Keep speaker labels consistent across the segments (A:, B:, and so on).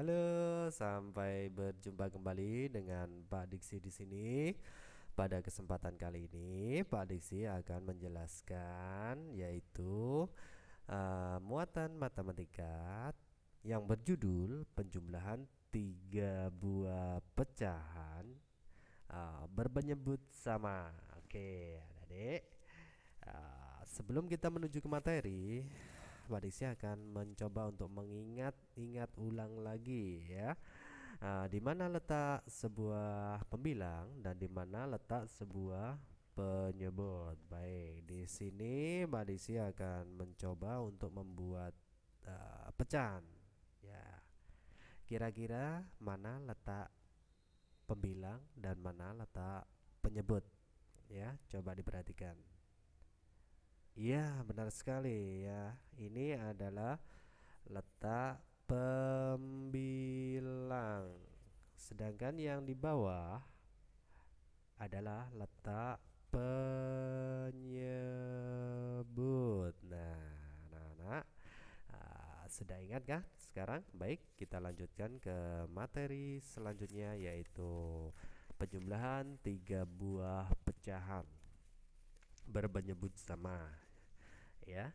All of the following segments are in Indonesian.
A: Halo, sampai berjumpa kembali dengan Pak Diksi di sini. Pada kesempatan kali ini, Pak Diksi akan menjelaskan yaitu uh, muatan matematika yang berjudul penjumlahan tiga buah pecahan uh, berpenyebut sama. Oke, adik-adik. Uh, sebelum kita menuju ke materi, Wadiksi akan mencoba untuk mengingat-ingat ulang lagi ya. Nah, di mana letak sebuah pembilang dan di mana letak sebuah penyebut. Baik, di sini Mbak akan mencoba untuk membuat uh, pecahan. Ya. Kira-kira mana letak pembilang dan mana letak penyebut? Ya, coba diperhatikan. Iya, benar sekali ya. Ini adalah letak pembilang. Sedangkan yang di bawah adalah letak penyebut. Nah, anak-anak uh, sudah ingat kah sekarang? Baik, kita lanjutkan ke materi selanjutnya yaitu penjumlahan tiga buah pecahan berpenyebut sama ya.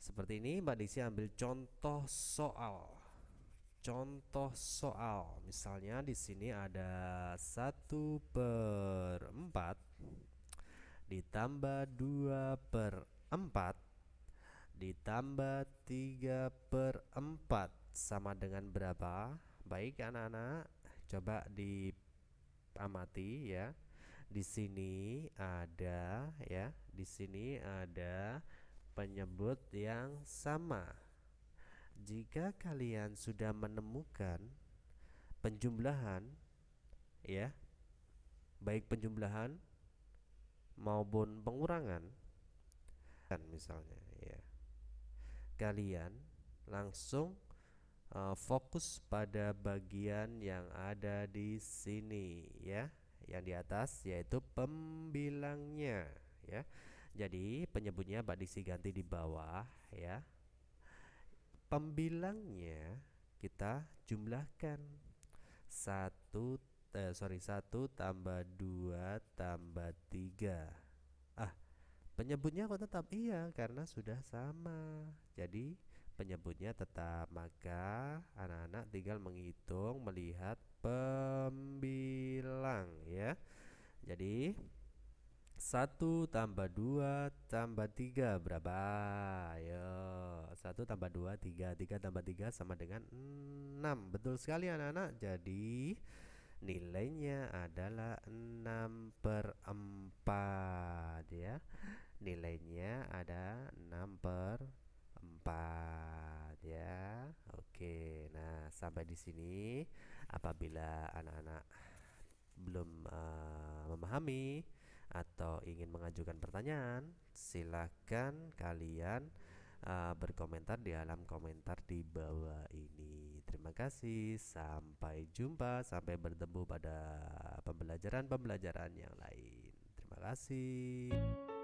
A: Seperti ini Mbak Diksi ambil contoh soal. Contoh soal. Misalnya di sini ada satu per 4 ditambah 2 per 4 ditambah 3 per 4 sama dengan berapa? Baik anak-anak. Coba diamati ya. Di sini ada ya, di sini ada penyebut yang sama. Jika kalian sudah menemukan penjumlahan ya, baik penjumlahan maupun pengurangan kan misalnya ya. Kalian langsung uh, fokus pada bagian yang ada di sini ya yang di atas yaitu pembilangnya ya. Jadi penyebutnya Mbak Diksi ganti di bawah ya. Pembilangnya kita jumlahkan. Satu eh, sorry satu tambah dua tambah tiga. Ah penyebutnya kok tetap? Iya karena sudah sama. Jadi penyebutnya tetap. Maka anak-anak tinggal menghitung melihat pembilang ya. Jadi satu tambah dua tambah tiga berapa? Ayo satu tambah dua tiga. Tiga tambah tiga sama dengan enam. Betul sekali anak-anak. Jadi nilainya adalah 6 per 4 ya. Nilainya ada 6 per 4 ya. Oke. Nah, sampai di sini. Apabila anak-anak belum uh, memahami atau ingin mengajukan pertanyaan, silakan kalian uh, berkomentar di alam komentar di bawah ini. Terima kasih. Sampai jumpa, sampai bertemu pada pembelajaran-pembelajaran yang lain. Terima kasih.